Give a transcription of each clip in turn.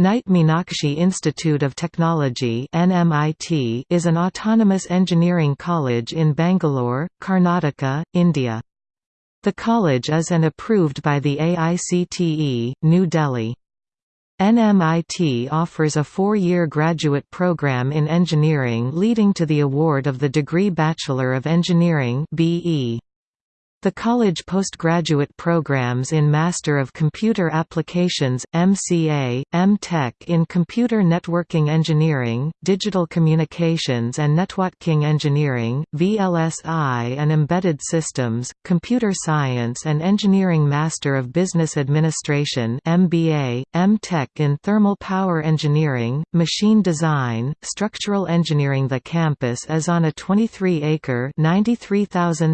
Nitte Meenakshi Institute of Technology (NMIT) is an autonomous engineering college in Bangalore, Karnataka, India. The college is an approved by the AICTE, New Delhi. NMIT offers a four-year graduate program in engineering leading to the award of the degree Bachelor of Engineering BE. The college postgraduate programs in Master of Computer Applications, MCA, M.Tech in Computer Networking Engineering, Digital Communications and Networking Engineering, VLSI and Embedded Systems, Computer Science and Engineering Master of Business Administration MBA, M.Tech in Thermal Power Engineering, Machine Design, Structural Engineering. The campus is on a 23-acre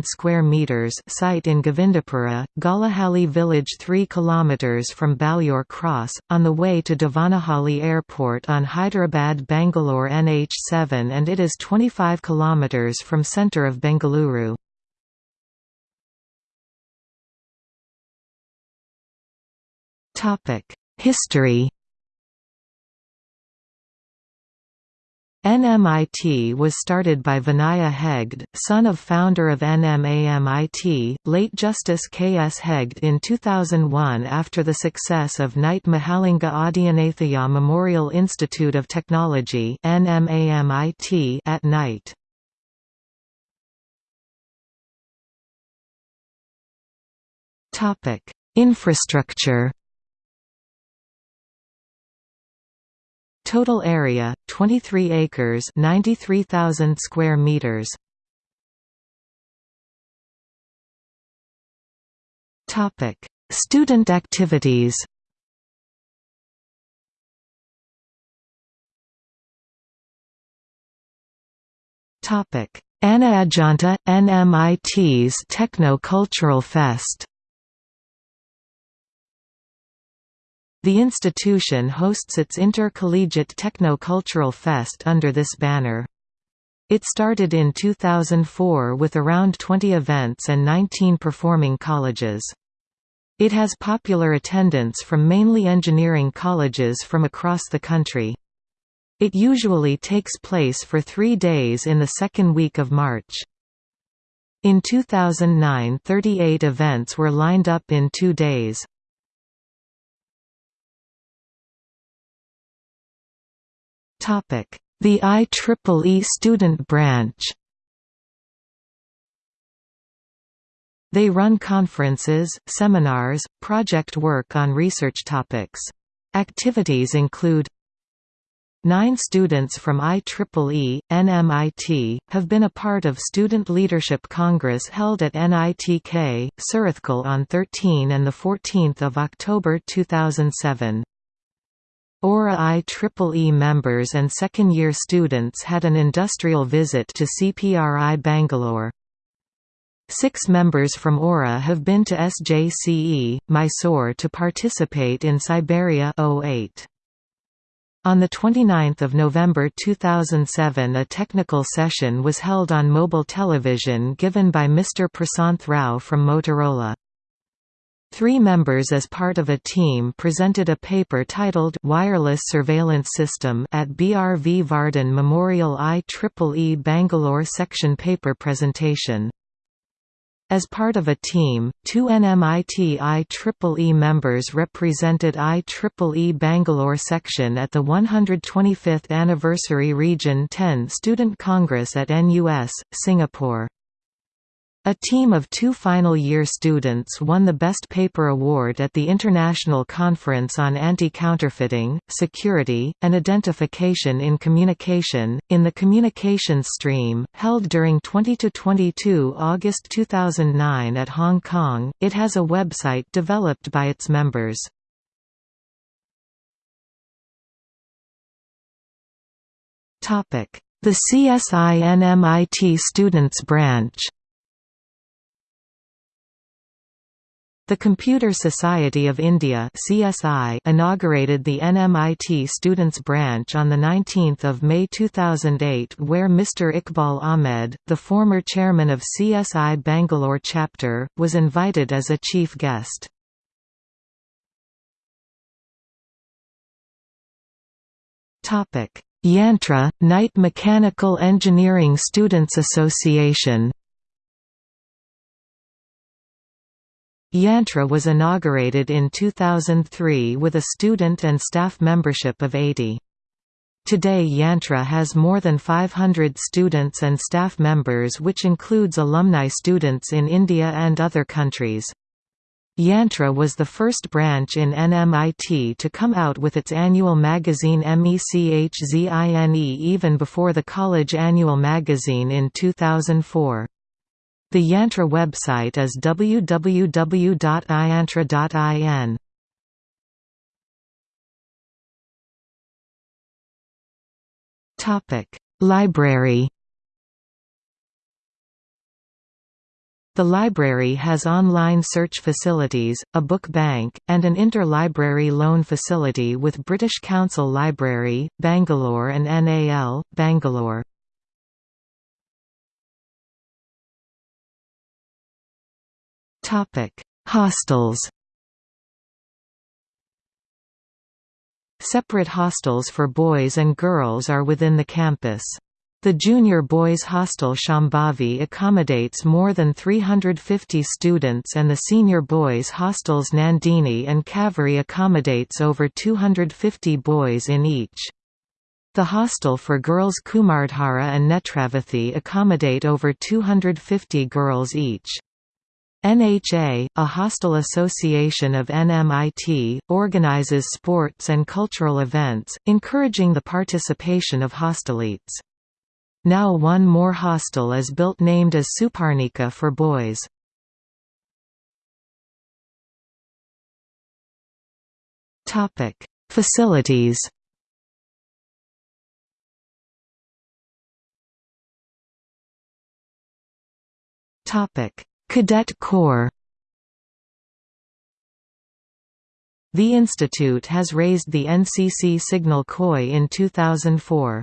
square meters site in Govindapura, Golahalli village 3 km from Balliore Cross, on the way to Devanahalli Airport on Hyderabad-Bangalore NH7 and it is 25 km from centre of Bengaluru. History NMIT was started by Vinaya Hegde, son of founder of NMAMIT, late Justice K. S. Hegde in 2001 after the success of Nitte Mahalinga Adyanthaya Memorial Institute of Technology NMAMIT at Nitte. Infrastructure Total area 23 acres, 93,000 square meters. Topic: Student activities. Topic: Anaadyanta NMIT's Techno Cultural Fest. The institution hosts its Intercollegiate Techno-Cultural Fest under this banner. It started in 2004 with around 20 events and 19 performing colleges. It has popular attendance from mainly engineering colleges from across the country. It usually takes place for three days in the second week of March. In 2009 38 events were lined up in two days. The IEEE student branch They run conferences, seminars, project work on research topics. Activities include Nine students from IEEE, NMIT, have been a part of Student Leadership Congress held at NITK, Surathkal on 13 and 14 October 2007. Aura IEEE members and second-year students had an industrial visit to CPRI Bangalore. Six members from Aura have been to SJCE, Mysore to participate in Siberia 08. On 29 November 2007 a technical session was held on mobile television given by Mr. Prasanth Rao from Motorola. Three members as part of a team presented a paper titled Wireless Surveillance System at BRV Varden Memorial IEEE Bangalore section paper presentation. As part of a team, two NMIT IEEE members represented IEEE Bangalore section at the 125th Anniversary Region 10 Student Congress at NUS, Singapore. A team of two final-year students won the Best Paper Award at the International Conference on Anti-Counterfeiting, Security, and Identification in Communication, in the Communications Stream, held during 20–22 August 2009 at Hong Kong. It has a website developed by its members. The CSINMIT Students Branch The Computer Society of India (CSI) inaugurated the NMIT Students Branch on the 19th of May 2008 where Mr Iqbal Ahmed, the former chairman of CSI Bangalore chapter, was invited as a chief guest. Topic: Yantra, Nitte Mechanical Engineering Students Association Yantra was inaugurated in 2003 with a student and staff membership of 80. Today Yantra has more than 500 students and staff members which includes alumni students in India and other countries. Yantra was the first branch in NMIT to come out with its annual magazine MECHZINE even before the college annual magazine in 2004. The Yantra website is www.iyantra.in. Library The library has online search facilities, a book bank, and an interlibrary loan facility with British Council Library, Bangalore and NAL, Bangalore. Hostels Separate hostels for boys and girls are within the campus. The junior boys' hostel Shambhavi accommodates more than 350 students and the senior boys' hostels Nandini and Kaveri accommodates over 250 boys in each. The hostel for girls Kumardhara and Netravathi accommodate over 250 girls each. NHA, a hostel association of NMIT, organizes sports and cultural events, encouraging the participation of hostelites. Now one more hostel is built named as Suparnika for boys. Facilities Topic Cadet Corps The institute has raised the NCC signal Koi in 2004.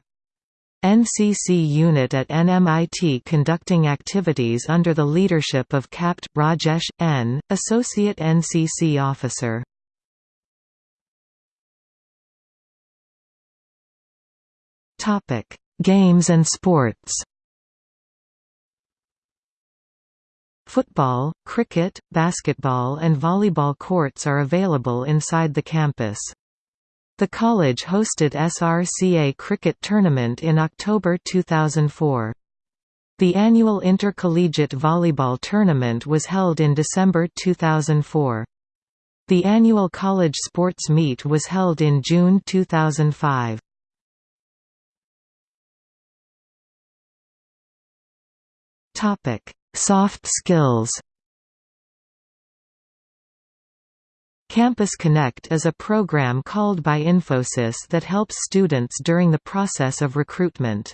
NCC unit at NMIT conducting activities under the leadership of Capt. Rajesh, N., Associate NCC Officer. Games and sports Football, cricket, basketball and volleyball courts are available inside the campus. The college hosted SRCA cricket tournament in October 2004. The annual intercollegiate volleyball tournament was held in December 2004. The annual college sports meet was held in June 2005. Topic: Soft skills Campus Connect is a program called by Infosys that helps students during the process of recruitment.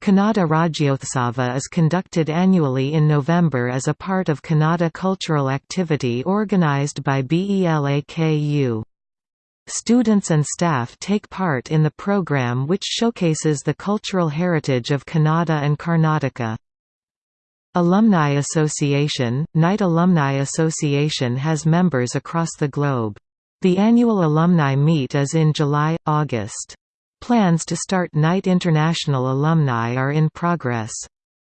Kannada Rajyotsava is conducted annually in November as a part of Kannada cultural activity organized by BELAKU. Students and staff take part in the program which showcases the cultural heritage of Kannada and Karnataka. Alumni Association – Nitte Alumni Association has members across the globe. The annual alumni meet is in July-August. Plans to start Nitte International Alumni are in progress.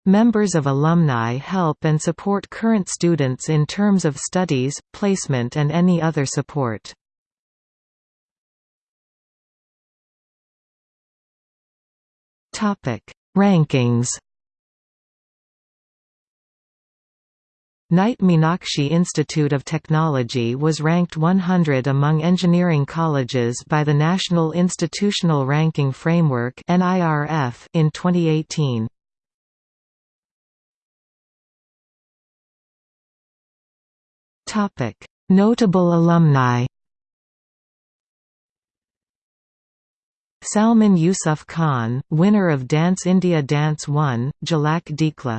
Members of alumni help and support current students in terms of studies, placement and any other support. Rankings Nitte Meenakshi Institute of Technology was ranked 100 among engineering colleges by the National Institutional Ranking Framework in 2018. Notable alumni Salman Yusuf Khan, winner of Dance India Dance 1, Jalak Dikhla